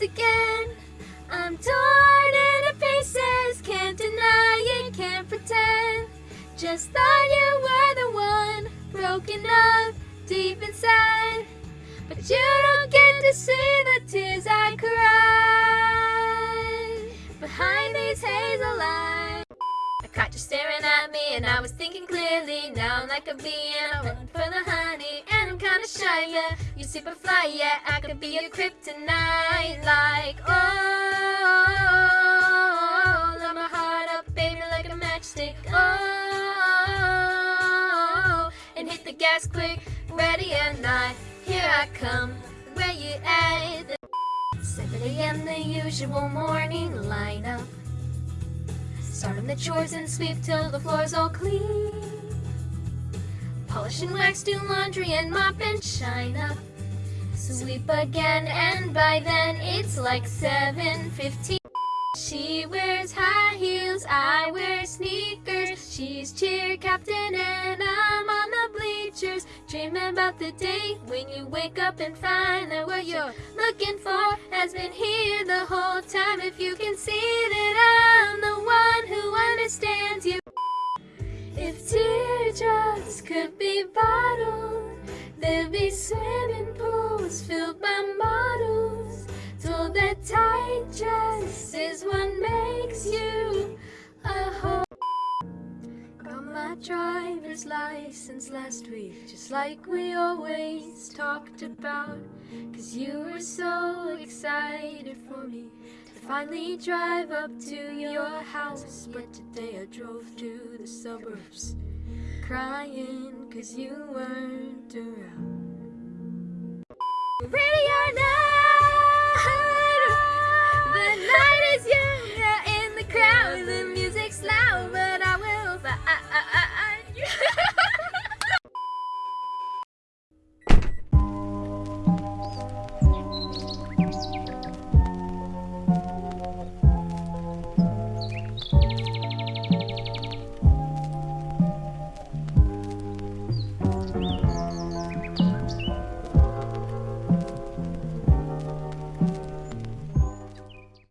again. I'm torn into pieces, can't deny it, can't pretend. Just thought you were the one, broken up deep inside. But you don't get to see the tears I cried behind these hazel eyes. I caught you staring at me and I was thinking clearly. Now I'm like a bee and I'm running for the honey. And I'm kinda shy, yeah. Super fly, yeah. I could be a kryptonite. Like, oh, light my heart up, baby, like a matchstick. Oh, and hit the gas quick, ready or not. Here I come, where you at? 7 a.m. the usual morning lineup. Starting the chores and sweep till the floor's all clean. Polish and wax, do laundry and mop and shine up. Sweep again and by then it's like 7.15. She wears high heels, I wear sneakers. She's cheer captain and I'm on the bleachers. Dreaming about the day when you wake up and find that what you're looking for has been here the whole time. If you can see that I'm the one who understands you. If teardrops could be bottled, They'd be swimming pools filled by models. Told that tight dress is what makes you a whole. Got my driver's license last week, just like we always talked about. Cause you were so excited for me to finally drive up to your house. But today I drove to the suburbs, crying cause you weren't around.